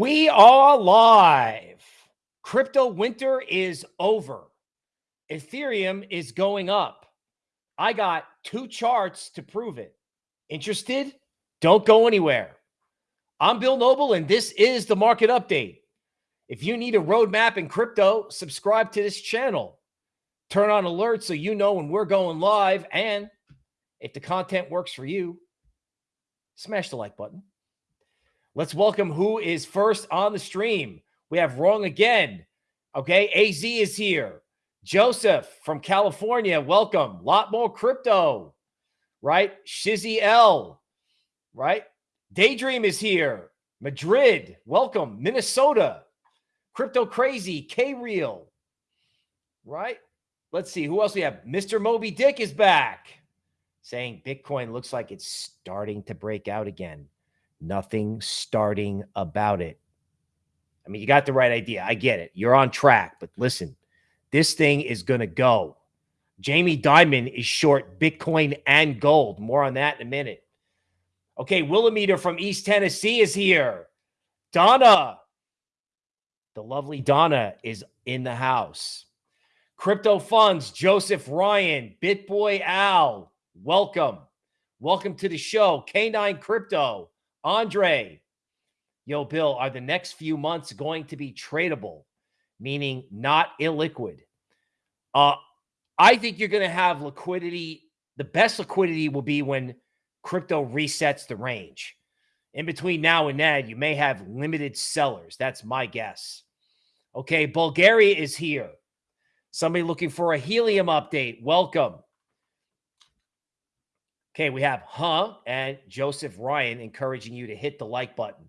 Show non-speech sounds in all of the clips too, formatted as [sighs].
We are live. Crypto winter is over. Ethereum is going up. I got two charts to prove it. Interested? Don't go anywhere. I'm Bill Noble, and this is the market update. If you need a roadmap in crypto, subscribe to this channel. Turn on alerts so you know when we're going live. And if the content works for you, smash the like button. Let's welcome who is first on the stream. We have wrong again. Okay, AZ is here. Joseph from California, welcome. Lot more crypto, right? Shizzy L, right? Daydream is here. Madrid, welcome. Minnesota, Crypto Crazy, K Real, right? Let's see who else we have. Mr. Moby Dick is back saying Bitcoin looks like it's starting to break out again. Nothing starting about it. I mean, you got the right idea. I get it. You're on track, but listen, this thing is going to go. Jamie Dimon is short Bitcoin and gold. More on that in a minute. Okay, Willimeter from East Tennessee is here. Donna, the lovely Donna, is in the house. Crypto Funds, Joseph Ryan, BitBoy Al, welcome. Welcome to the show. K9 Crypto, Andre, yo, Bill, are the next few months going to be tradable, meaning not illiquid? Uh, I think you're going to have liquidity. The best liquidity will be when crypto resets the range. In between now and then, you may have limited sellers. That's my guess. Okay, Bulgaria is here. Somebody looking for a helium update. Welcome. Okay, we have Huh and Joseph Ryan encouraging you to hit the like button.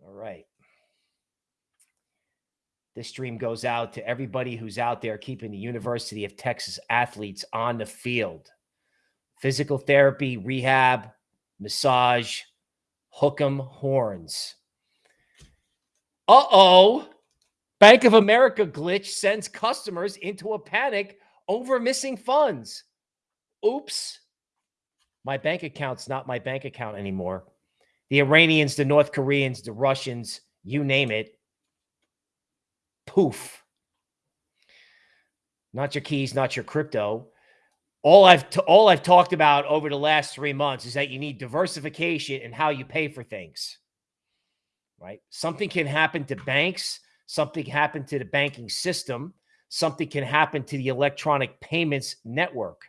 All right. This stream goes out to everybody who's out there keeping the University of Texas athletes on the field. Physical therapy, rehab, massage, hook 'em horns. Uh-oh. Bank of America glitch sends customers into a panic over missing funds. Oops. My bank account's not my bank account anymore. The Iranians, the North Koreans, the Russians, you name it. Poof. Not your keys, not your crypto. All I've all I've talked about over the last 3 months is that you need diversification in how you pay for things. Right? Something can happen to banks, something happen to the banking system, something can happen to the electronic payments network.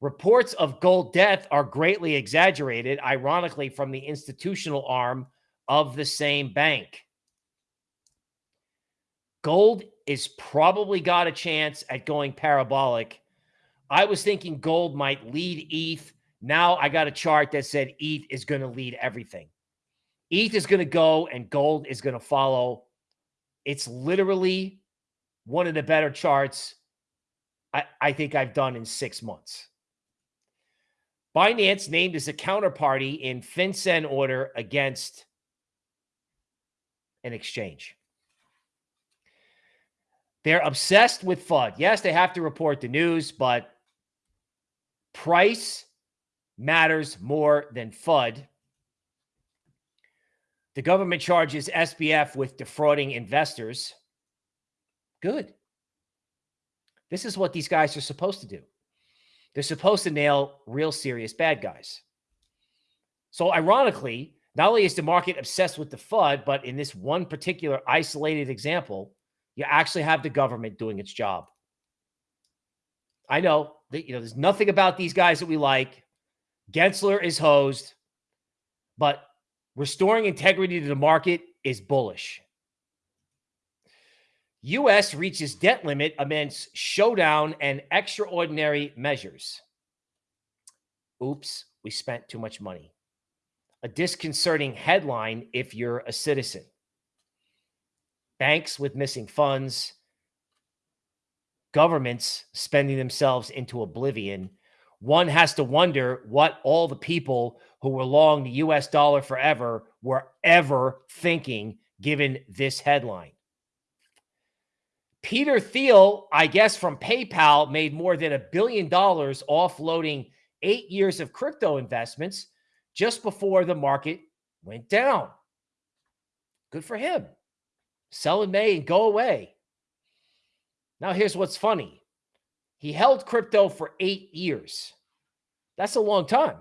Reports of gold death are greatly exaggerated, ironically, from the institutional arm of the same bank. Gold is probably got a chance at going parabolic. I was thinking gold might lead ETH. Now I got a chart that said ETH is going to lead everything. ETH is going to go and gold is going to follow. It's literally one of the better charts I, I think I've done in six months. Binance named as a counterparty in FinCEN order against an exchange. They're obsessed with FUD. Yes, they have to report the news, but price matters more than FUD. The government charges SBF with defrauding investors. Good. This is what these guys are supposed to do. They're supposed to nail real serious bad guys. So ironically, not only is the market obsessed with the FUD, but in this one particular isolated example, you actually have the government doing its job. I know that you know there's nothing about these guys that we like. Gensler is hosed, but restoring integrity to the market is bullish. U.S. reaches debt limit amidst showdown and extraordinary measures. Oops, we spent too much money. A disconcerting headline if you're a citizen. Banks with missing funds, governments spending themselves into oblivion. One has to wonder what all the people who were long the US dollar forever were ever thinking given this headline. Peter Thiel, I guess from PayPal, made more than a billion dollars offloading eight years of crypto investments just before the market went down. Good for him. Sell in May and go away. Now, here's what's funny he held crypto for eight years. That's a long time.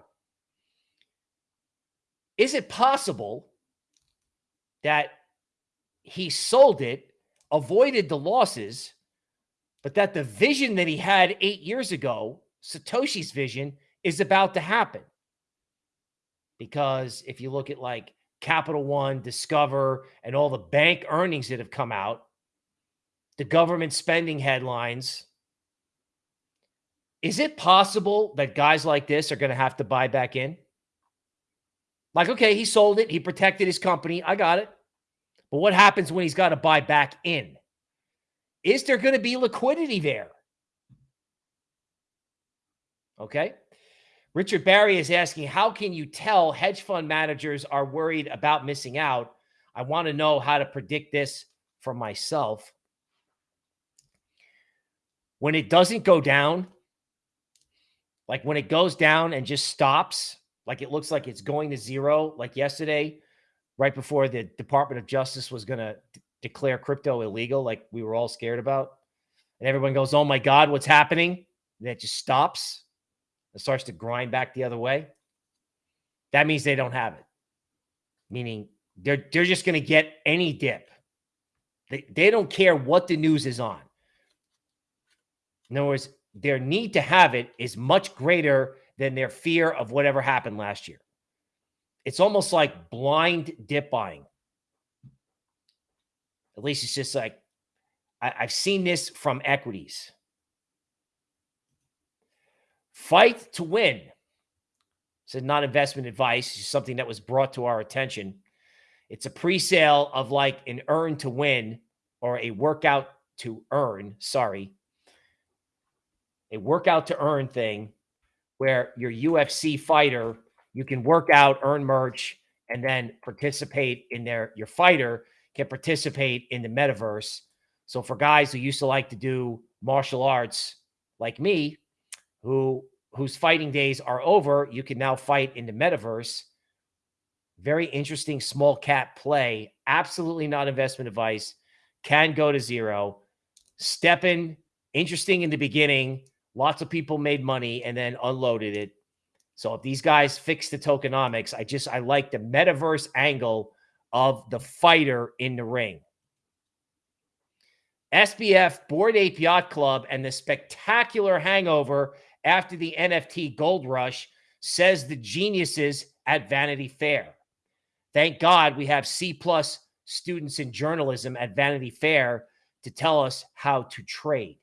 Is it possible that he sold it, avoided the losses, but that the vision that he had eight years ago, Satoshi's vision, is about to happen? Because if you look at like Capital One, Discover, and all the bank earnings that have come out, the government spending headlines, is it possible that guys like this are going to have to buy back in? Like, okay, he sold it. He protected his company. I got it. But what happens when he's got to buy back in? Is there going to be liquidity there? Okay. Richard Barry is asking, how can you tell hedge fund managers are worried about missing out? I want to know how to predict this for myself. When it doesn't go down, like when it goes down and just stops, like it looks like it's going to zero, like yesterday, right before the Department of Justice was going to declare crypto illegal, like we were all scared about. And everyone goes, oh my God, what's happening? And it just stops and starts to grind back the other way. That means they don't have it. Meaning they're they're just going to get any dip. They, they don't care what the news is on. In other words, their need to have it is much greater than their fear of whatever happened last year. It's almost like blind dip buying. At least it's just like I, have seen this from equities. Fight to win. It's not investment advice, it's something that was brought to our attention. It's a pre-sale of like an earn to win or a workout to earn. Sorry a workout to earn thing where your UFC fighter, you can work out, earn merch, and then participate in their your fighter can participate in the metaverse. So for guys who used to like to do martial arts like me, who whose fighting days are over, you can now fight in the metaverse. Very interesting small cap play. Absolutely not investment advice. Can go to zero. STEPN, interesting in the beginning. Lots of people made money and then unloaded it. So if these guys fix the tokenomics, I just I like the metaverse angle of the fighter in the ring. SBF Bored Ape Yacht Club and the spectacular hangover after the NFT gold rush says the geniuses at Vanity Fair. Thank God we have C plus students in journalism at Vanity Fair to tell us how to trade.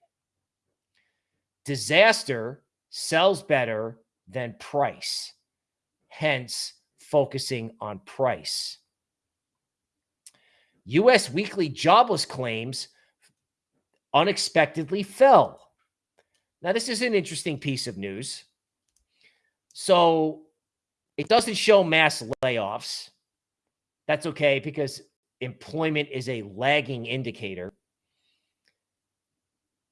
Disaster sells better than price, hence focusing on price. U.S. weekly jobless claims unexpectedly fell. Now, this is an interesting piece of news. So it doesn't show mass layoffs. That's okay because employment is a lagging indicator.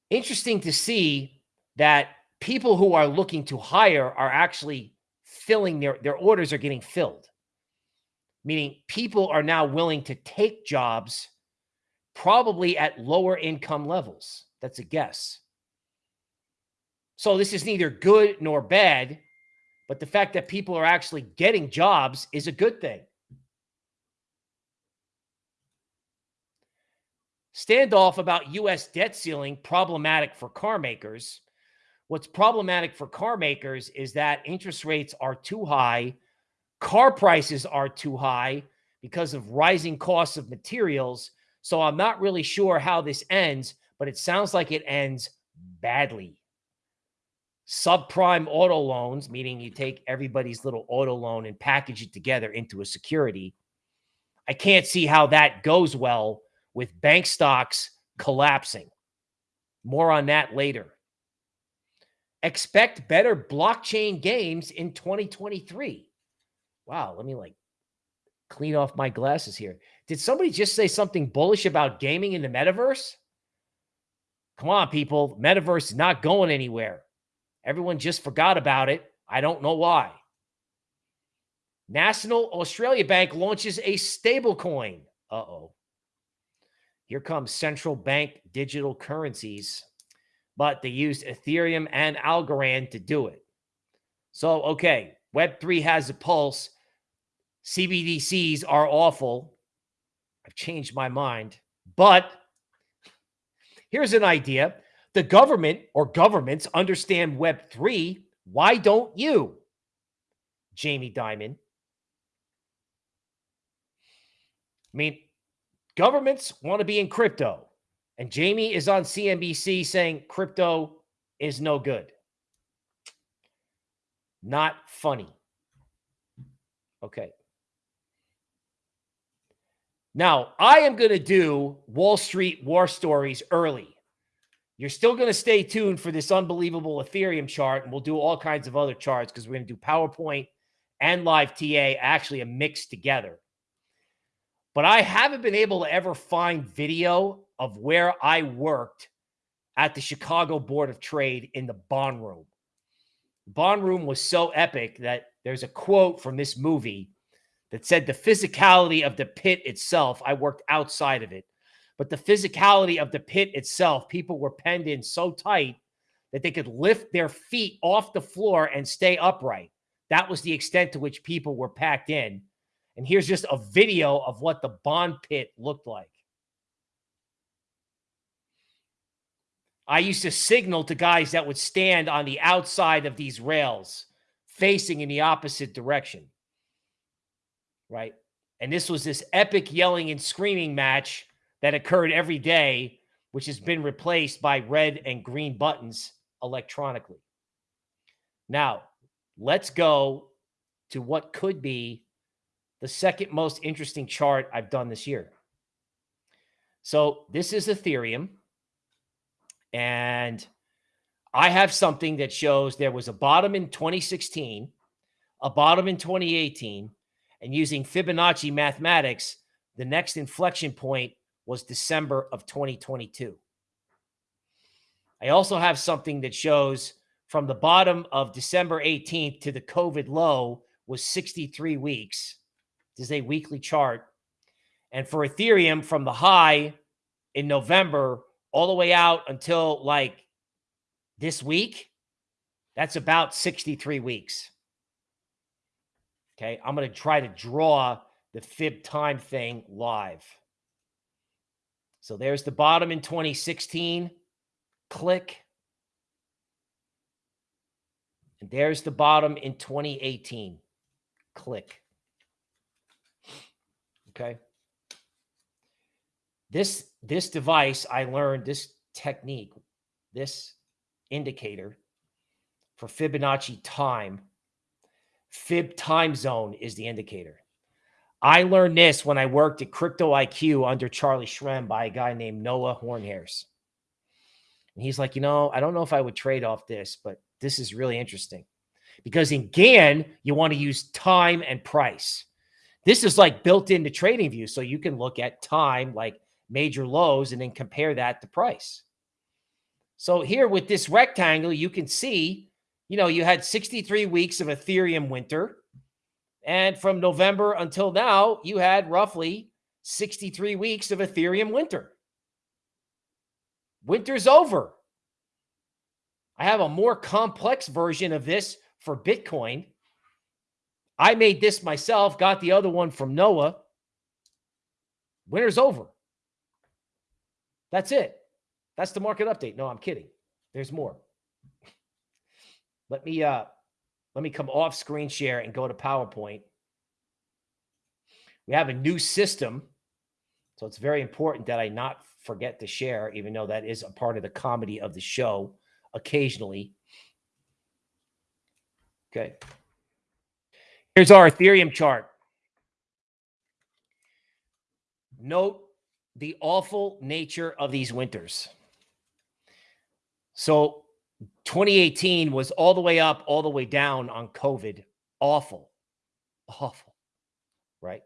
Interesting to see that people who are looking to hire are actually filling their their orders are getting filled. Meaning people are now willing to take jobs probably at lower income levels. That's a guess. So this is neither good nor bad but the fact that people are actually getting jobs is a good thing. Standoff about US debt ceiling problematic for car makers What's problematic for car makers is that interest rates are too high, car prices are too high because of rising costs of materials. So I'm not really sure how this ends, but it sounds like it ends badly. Subprime auto loans, meaning you take everybody's little auto loan and package it together into a security. I can't see how that goes well with bank stocks collapsing. More on that later expect better blockchain games in 2023. Wow, let me like clean off my glasses here. Did somebody just say something bullish about gaming in the metaverse? Come on, people. Metaverse is not going anywhere. Everyone just forgot about it. I don't know why. National Australia Bank launches a stablecoin. Uh-oh. Here comes central bank digital currencies, but they used Ethereum and Algorand to do it. So, okay, Web3 has a pulse. CBDCs are awful. I've changed my mind. But here's an idea. The government or governments understand Web3. Why don't you? Jamie Dimon. I mean, governments want to be in crypto. And Jamie is on CNBC saying crypto is no good. Not funny. Okay. Now, I am going to do Wall Street war stories early. You're still going to stay tuned for this unbelievable Ethereum chart, and we'll do all kinds of other charts because we're going to do PowerPoint and live TA actually a mix together. But I haven't been able to ever find video of where I worked at the Chicago Board of Trade in the bond room. The bond room was so epic that there's a quote from this movie that said the physicality of the pit itself, I worked outside of it, but the physicality of the pit itself, people were penned in so tight that they could lift their feet off the floor and stay upright. That was the extent to which people were packed in. And here's just a video of what the bond pit looked like. I used to signal to guys that would stand on the outside of these rails facing in the opposite direction. Right. And this was this epic yelling and screaming match that occurred every day, which has been replaced by red and green buttons electronically. Now, let's go to what could be the second most interesting chart I've done this year. So this is Ethereum. And I have something that shows there was a bottom in 2016, a bottom in 2018, and using Fibonacci mathematics, the next inflection point was December of 2022. I also have something that shows from the bottom of December 18th to the COVID low was 63 weeks. This is a weekly chart. And for Ethereum, from the high in November all the way out until like this week, that's about 63 weeks. Okay. I'm going to try to draw the fib time thing live. So there's the bottom in 2016. Click. And there's the bottom in 2018. Click. Okay. This this device, I learned this technique, this indicator for Fibonacci time. Fib time zone is the indicator. I learned this when I worked at Crypto IQ under Charlie Shrem by a guy named Noah Hornhairs. And he's like, you know, I don't know if I would trade off this, but this is really interesting because in Gann, you want to use time and price. This is like built into TradingView. So you can look at time, like major lows and then compare that to price. So here with this rectangle, you can see, you know, you had 63 weeks of Ethereum winter. And from November until now, you had roughly 63 weeks of Ethereum winter. Winter's over. I have a more complex version of this for Bitcoin. I made this myself, got the other one from Noah. Winter's over. That's it. That's the market update. No, I'm kidding. There's more. Let me uh let me come off screen share and go to PowerPoint. We have a new system. So it's very important that I not forget to share, even though that is a part of the comedy of the show occasionally. Okay. Here's our Ethereum chart. Note the awful nature of these winters. So 2018 was all the way up, all the way down on COVID. Awful. Awful. Right?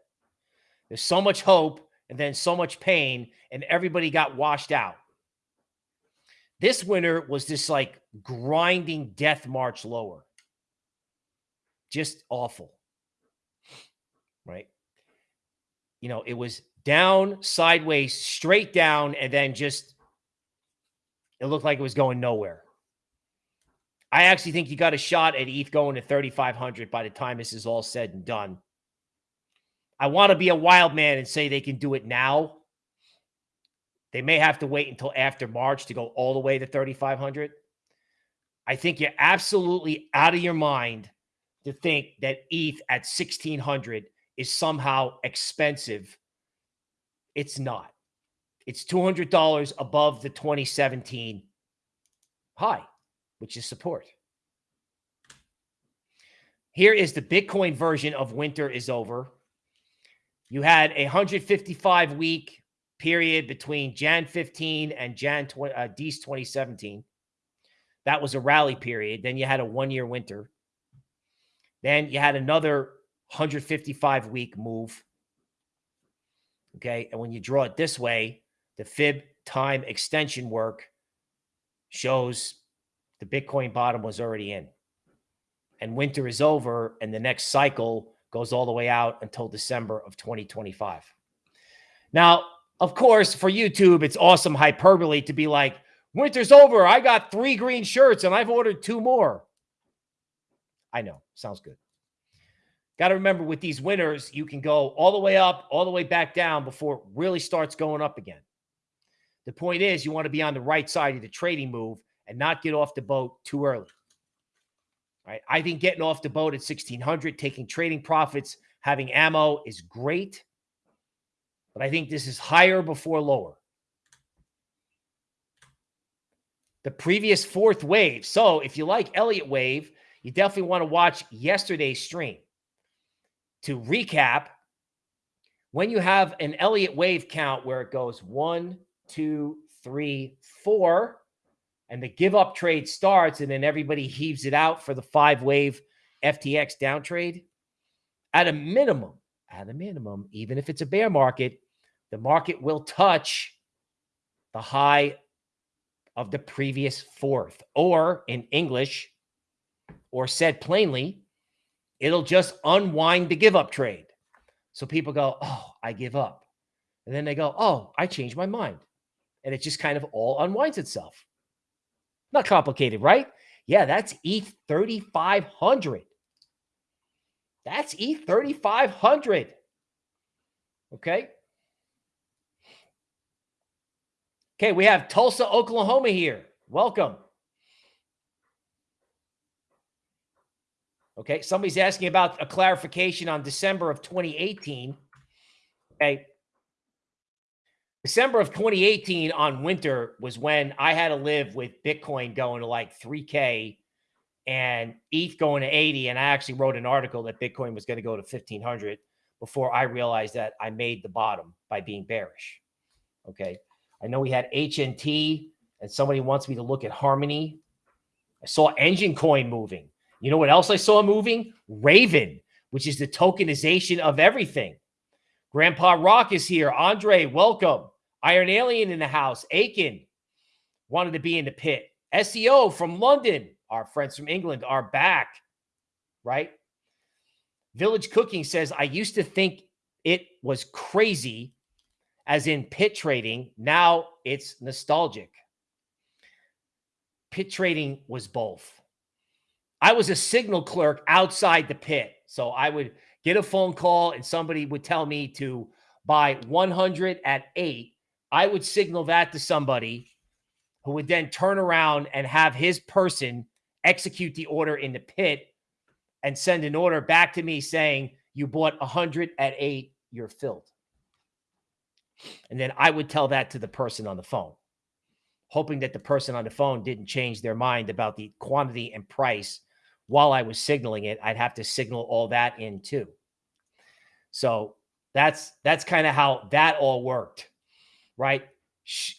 There's so much hope and then so much pain, and everybody got washed out. This winter was this like grinding death march lower. Just awful. Right? You know, it was down, sideways, straight down, and then just it looked like it was going nowhere. I actually think you got a shot at ETH going to 3,500 by the time this is all said and done. I want to be a wild man and say they can do it now. They may have to wait until after March to go all the way to 3,500. I think you're absolutely out of your mind to think that ETH at 1,600 is somehow expensive. It's not. It's $200 above the 2017 high which is support. Here is the Bitcoin version of winter is over. You had a 155 week period between Jan 15 and Jan 20, uh, 2017. That was a rally period. Then you had a one year winter. Then you had another 155 week move. Okay. And when you draw it this way, the fib time extension work shows the Bitcoin bottom was already in. And winter is over, and the next cycle goes all the way out until December of 2025. Now, of course, for YouTube, it's awesome hyperbole to be like, winter's over. I got three green shirts and I've ordered two more. I know. Sounds good. Got to remember with these winners, you can go all the way up, all the way back down before it really starts going up again. The point is, you want to be on the right side of the trading move and not get off the boat too early. Right? I think getting off the boat at 1600, taking trading profits, having ammo is great. But I think this is higher before lower. The previous fourth wave. So if you like Elliott Wave, you definitely want to watch yesterday's stream. To recap, when you have an Elliott Wave count where it goes one, two, three, four, and the give up trade starts and then everybody heaves it out for the five wave FTX down trade, at a minimum, at a minimum, even if it's a bear market, the market will touch the high of the previous fourth, or in English, or said plainly, it'll just unwind the give up trade. So people go, Oh, I give up. And then they go, Oh, I changed my mind. And it just kind of all unwinds itself. Not complicated, right? Yeah, that's ETH 3500. That's ETH 3500. Okay. Okay, we have Tulsa, Oklahoma here. Welcome. Okay, somebody's asking about a clarification on December of 2018. Okay, December of 2018 on winter was when I had to live with Bitcoin going to like 3K and ETH going to 80. And I actually wrote an article that Bitcoin was going to go to 1500 before I realized that I made the bottom by being bearish. Okay. I know we had HNT and somebody wants me to look at Harmony. I saw Enjin Coin moving. You know what else I saw moving? Raven, which is the tokenization of everything. Grandpa Rock is here. Andre, welcome. Iron Alien in the house. Aiken wanted to be in the pit. SEO from London. Our friends from England are back, right? Village Cooking says, I used to think it was crazy, as in pit trading. Now it's nostalgic. Pit trading was both. I was a signal clerk outside the pit. So I would get a phone call and somebody would tell me to buy 100 at eight. I would signal that to somebody who would then turn around and have his person execute the order in the pit and send an order back to me saying, You bought 100 at eight, you're filled. And then I would tell that to the person on the phone, hoping that the person on the phone didn't change their mind about the quantity and price while I was signaling it, I'd have to signal all that in too. So that's that's kind of how that all worked, right?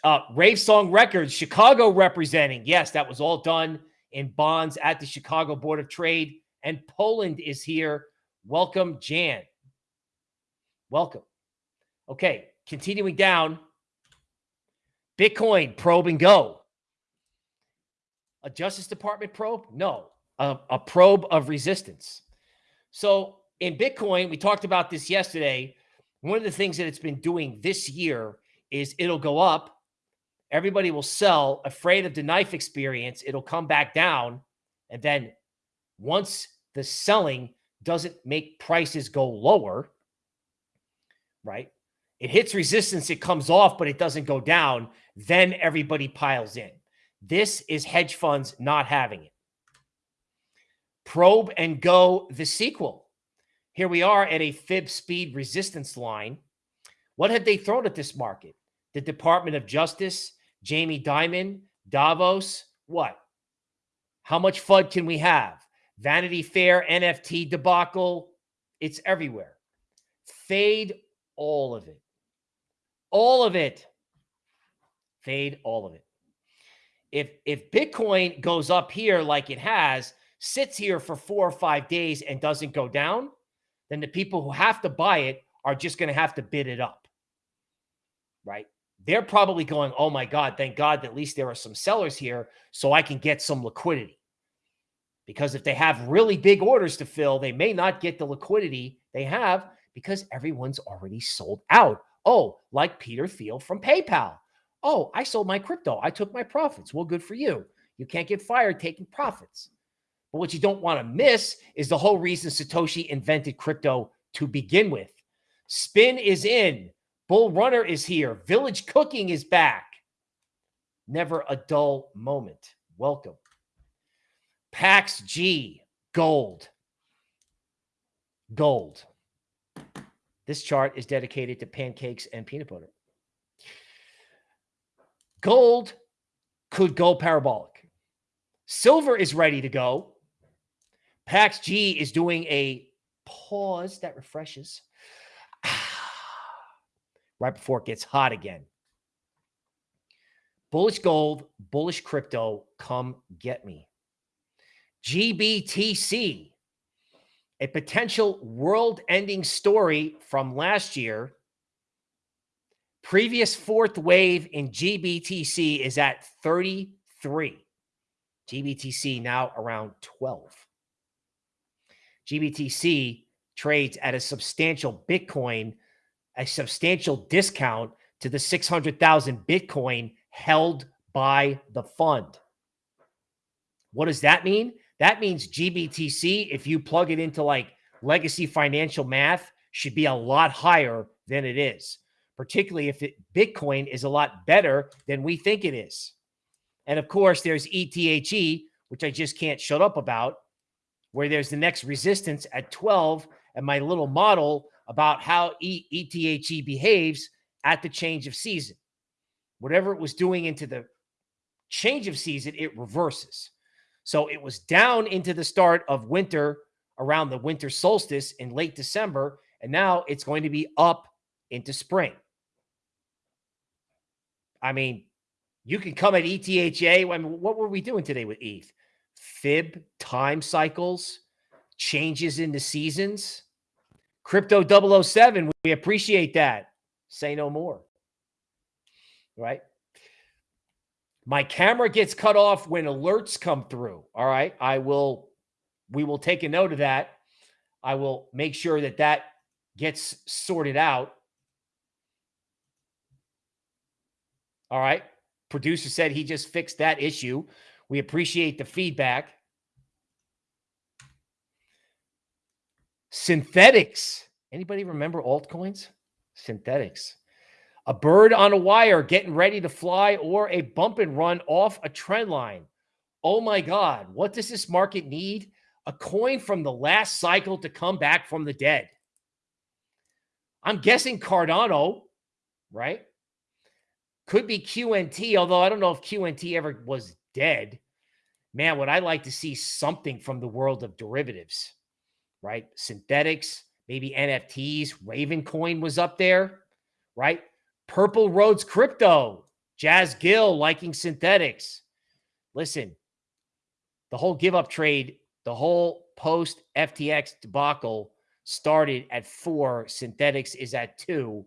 Uh, Rave Song Records, Chicago representing. Yes, that was all done in bonds at the Chicago Board of Trade. And Poland is here. Welcome, Jan. Welcome. Okay, continuing down. Bitcoin probe and go. A Justice Department probe? No a, a probe of resistance. So in Bitcoin, we talked about this yesterday. one of the things that it's been doing this year is it'll go up. Everybody will sell afraid of the knife experience. It'll come back down. And then once the selling doesn't make prices go lower, right? It hits resistance, it comes off, but it doesn't go down. Then everybody piles in. This is hedge funds not having it. Probe and go the sequel. Here we are at a fib speed resistance line. What have they thrown at this market? The Department of Justice, Jamie Dimon, Davos. What? How much FUD can we have? Vanity Fair, NFT debacle. It's everywhere. Fade all of it. All of it. Fade all of it. If if Bitcoin goes up here like it has, sits here for 4 or 5 days and doesn't go down, then the people who have to buy it are just going to have to bid it up. Right? They're probably going, "Oh my god, thank God at least there are some sellers here so I can get some liquidity." Because if they have really big orders to fill, they may not get the liquidity they have because everyone's already sold out. Oh, like Peter Thiel from PayPal. Oh, I sold my crypto. I took my profits. Well, good for you. You can't get fired taking profits. But what you don't want to miss is the whole reason Satoshi invented crypto to begin with. Spin is in. Bull Runner is here. Village Cooking is back. Never a dull moment. Welcome. Pax G, gold. Gold. This chart is dedicated to pancakes and peanut butter. Gold could go parabolic. Silver is ready to go. Pax G is doing a pause that refreshes [sighs] right before it gets hot again. Bullish gold, bullish crypto, come get me. GBTC, a potential world ending story from last year. Previous fourth wave in GBTC is at 33. GBTC now around 12. GBTC trades at a substantial Bitcoin, a substantial discount to the 600,000 Bitcoin held by the fund. What does that mean? That means GBTC, if you plug it into like legacy financial math, should be a lot higher than it is, particularly if it, Bitcoin is a lot better than we think it is. And of course, there's ETHE, which I just can't shut up about, where there's the next resistance at 12 and my little model about how e ETHE behaves at the change of season. Whatever it was doing into the change of season, it reverses. So it was down into the start of winter around the winter solstice in late December. And now it's going to be up into spring. I mean, you can come at ETHA. I mean, what were we doing today with ETH? Fib time cycles, changes in the seasons. Crypto 007, we appreciate that. Say no more. Right? My camera gets cut off when alerts come through. All right. I will, we will take a note of that. I will make sure that that gets sorted out. All right. Producer said he just fixed that issue. We appreciate the feedback. Synthetix. Anybody remember altcoins? Synthetix. a bird on a wire getting ready to fly, or a bump and run off a trend line. Oh my God, what does this market need? A coin from the last cycle to come back from the dead. I'm guessing Cardano, right? Could be QNT, although I don't know if QNT ever was dead. Man, would I like to see something from the world of derivatives, right? Synthetix, maybe NFTs. Ravencoin was up there, right? Purple Roads Crypto, Jazz Gill liking Synthetix. Listen, the whole give up trade, the whole post FTX debacle started at four. Synthetix is at two.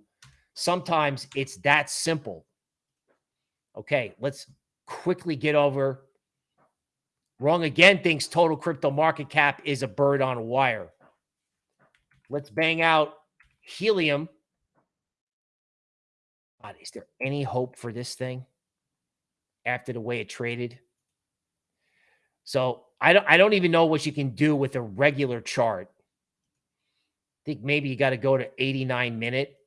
Sometimes it's that simple. Okay, let's quickly get over. Wrong again thinks total crypto market cap is a bird on a wire. Let's bang out helium God, is there any hope for this thing after the way it traded? So I don't I don't even know what you can do with a regular chart. I think maybe you got to go to 89 minute.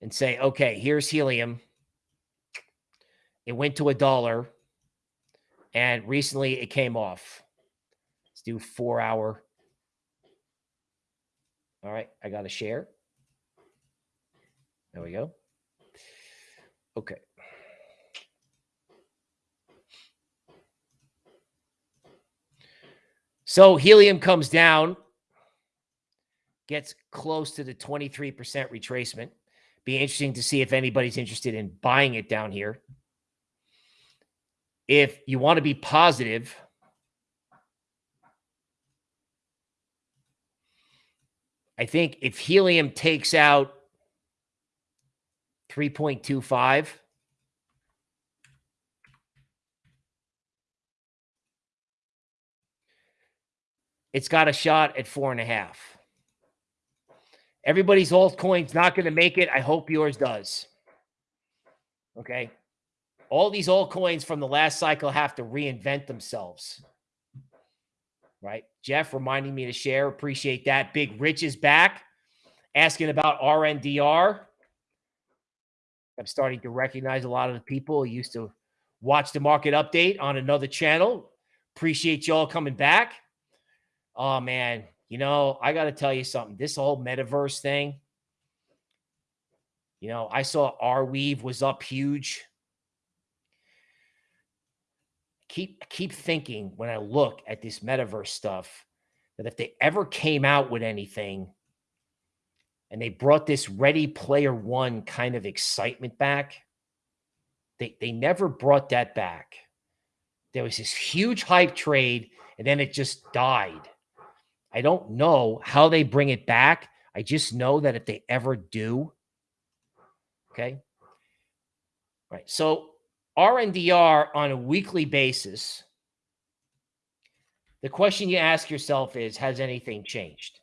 And say, okay, here's helium. It went to a dollar. And recently it came off. Let's do four hour. All right, I got a share. There we go. Okay. So helium comes down, gets close to the 23% retracement. Be interesting to see if anybody's interested in buying it down here. If you want to be positive, I think if helium takes out 3.25, it's got a shot at four and a half. Everybody's altcoin's not going to make it. I hope yours does. Okay. All these altcoins from the last cycle have to reinvent themselves. Right. Jeff reminding me to share. Appreciate that. Big Rich is back asking about RNDR. I'm starting to recognize a lot of the people who used to watch the market update on another channel. Appreciate y'all coming back. Oh man, you know, I got to tell you something. This whole metaverse thing, you know, I saw Arweave was up huge. Keep keep thinking when I look at this metaverse stuff that if they ever came out with anything and they brought this ready player one kind of excitement back, they they never brought that back. There was this huge hype trade and then it just died. I don't know how they bring it back. I just know that if they ever do, okay. Right. So RNDR on a weekly basis, the question you ask yourself is, has anything changed?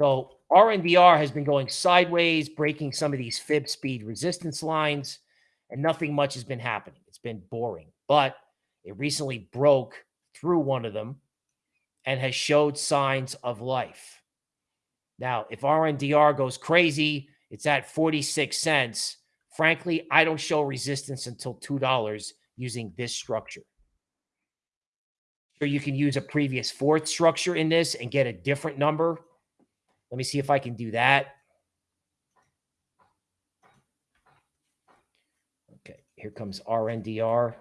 So RNDR has been going sideways, breaking some of these fib speed resistance lines, and nothing much has been happening. It's been boring, but it recently broke through one of them and has showed signs of life. Now, if RNDR goes crazy, it's at 46 cents. Frankly, I don't show resistance until $2 using this structure. Or you can use a previous fourth structure in this and get a different number. Let me see if I can do that. Okay, here comes RNDR.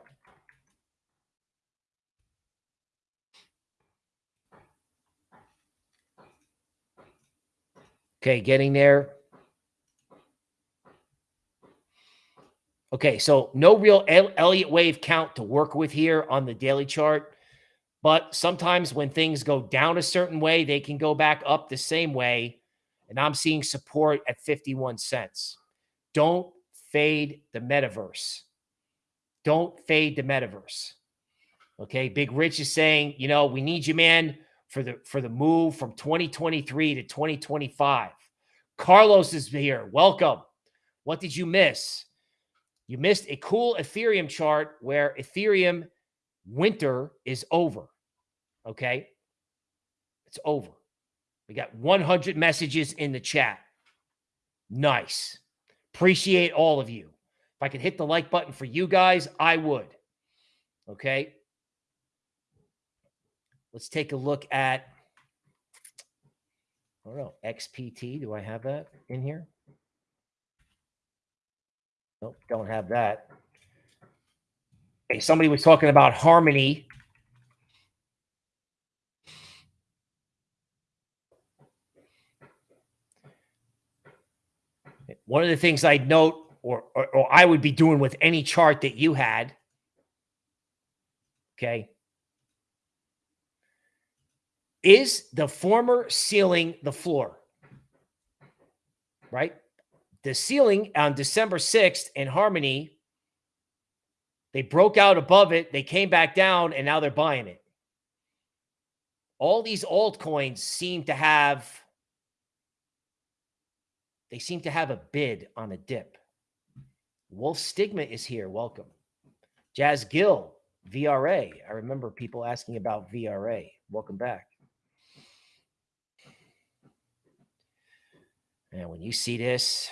Okay, getting there. Okay, so no real Elliott wave count to work with here on the daily chart. But sometimes when things go down a certain way, they can go back up the same way. And I'm seeing support at 51 cents. Don't fade the metaverse. Don't fade the metaverse. Okay, Big Rich is saying, you know, we need you, man for the for the move from 2023 to 2025. Carlos is here. Welcome. What did you miss? You missed a cool Ethereum chart where Ethereum winter is over. Okay? It's over. We got 100 messages in the chat. Nice. Appreciate all of you. If I could hit the like button for you guys, I would. Okay? Let's take a look at, I don't know, XPT. Do I have that in here? Nope, don't have that. Okay, somebody was talking about harmony. One of the things I'd note, or, or, or I would be doing with any chart that you had, okay, is the former ceiling the floor? Right? The ceiling on December 6th in Harmony, they broke out above it, they came back down, and now they're buying it. all these altcoins seem to have they seem to have a bid on a dip. Wolf Stigma is here. Welcome. Jazz Gill, VRA. I remember people asking about VRA. Welcome back. And when you see this,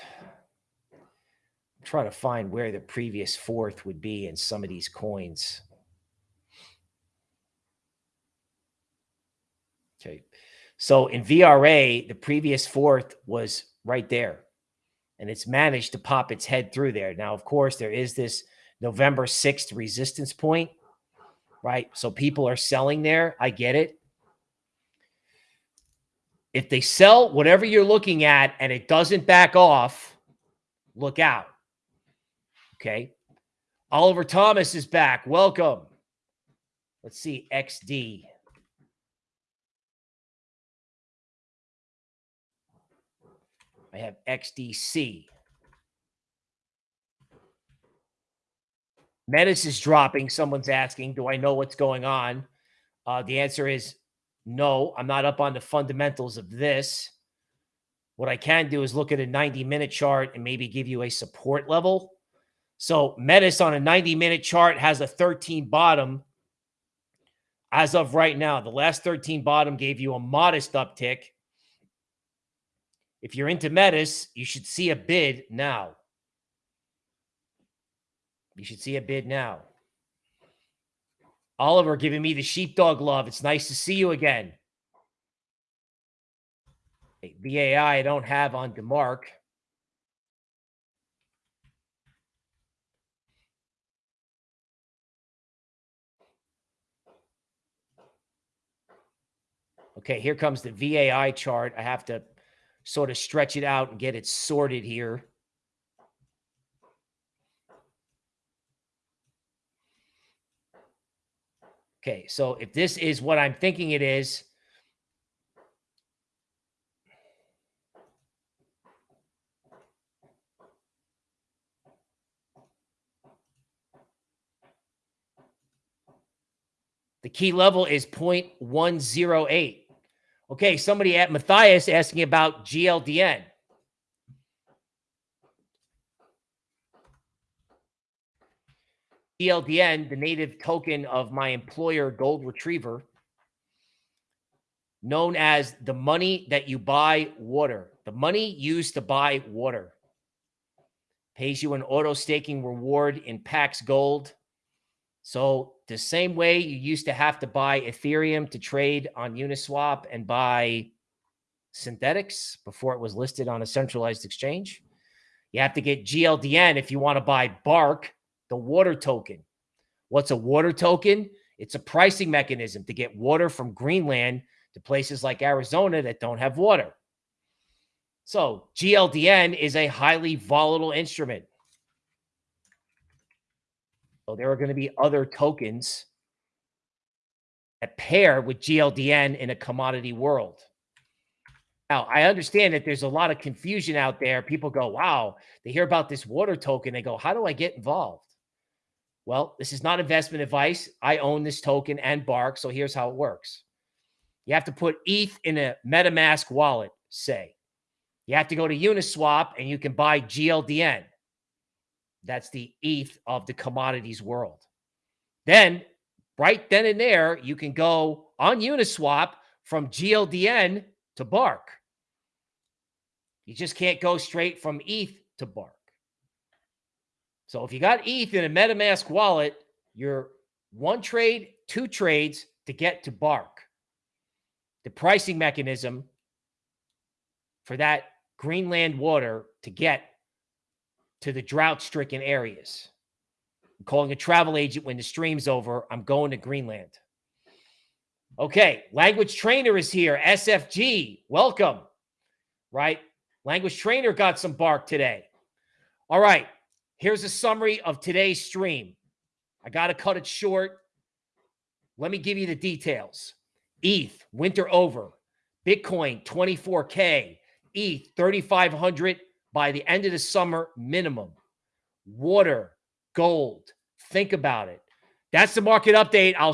try to find where the previous fourth would be in some of these coins. Okay. So in VRA, the previous fourth was right there. And it's managed to pop its head through there. Now, of course, there is this November 6th resistance point, right? So people are selling there. I get it. If they sell whatever you're looking at and it doesn't back off, look out. Okay. Oliver Thomas is back. Welcome. Let's see. XD. I have XDC. Metis is dropping. Someone's asking, do I know what's going on? Uh, the answer is no, I'm not up on the fundamentals of this. What I can do is look at a 90 minute chart and maybe give you a support level. So Metis on a 90 minute chart has a 13 bottom as of right now. The last 13 bottom gave you a modest uptick. If you're into Metis, you should see a bid now. You should see a bid now. Oliver giving me the sheepdog love. It's nice to see you again. VAI I don't have on DeMark. Okay, here comes the VAI chart. I have to sort of stretch it out and get it sorted here. Okay, so if this is what I'm thinking it is, the key level is 0.108. Okay, somebody at Matthias asking about GLDN. GLDN, the native token of my employer Gold Retriever, known as the money that you buy water, the money used to buy water, pays you an auto staking reward in Pax Gold. So the same way you used to have to buy Ethereum to trade on Uniswap and buy Synthetix before it was listed on a centralized exchange, you have to get GLDN if you want to buy Bark the water token. What's a water token? It's a pricing mechanism to get water from Greenland to places like Arizona that don't have water. So GLDN is a highly volatile instrument. So there are going to be other tokens that pair with GLDN in a commodity world. Now, I understand that there's a lot of confusion out there. People go, wow, they hear about this water token. They go, how do I get involved? Well, this is not investment advice. I own this token and Bark. So here's how it works. You have to put ETH in a MetaMask wallet, say. You have to go to Uniswap and you can buy GLDN. That's the ETH of the commodities world. Then, right then and there, you can go on Uniswap from GLDN to Bark. You just can't go straight from ETH to Bark. So if you got ETH in a MetaMask wallet, you're one trade, two trades to get to Bark. The pricing mechanism for that Greenland water to get to the drought stricken areas. I'm calling a travel agent when the stream's over. I'm going to Greenland. Okay, language trainer is here. SFG, welcome. Right? Language trainer got some bark today. All right. Here's a summary of today's stream. I got to cut it short. Let me give you the details. ETH, winter over. Bitcoin, 24K. ETH, 3,500 by the end of the summer minimum. Water, gold. Think about it. That's the market update. I'll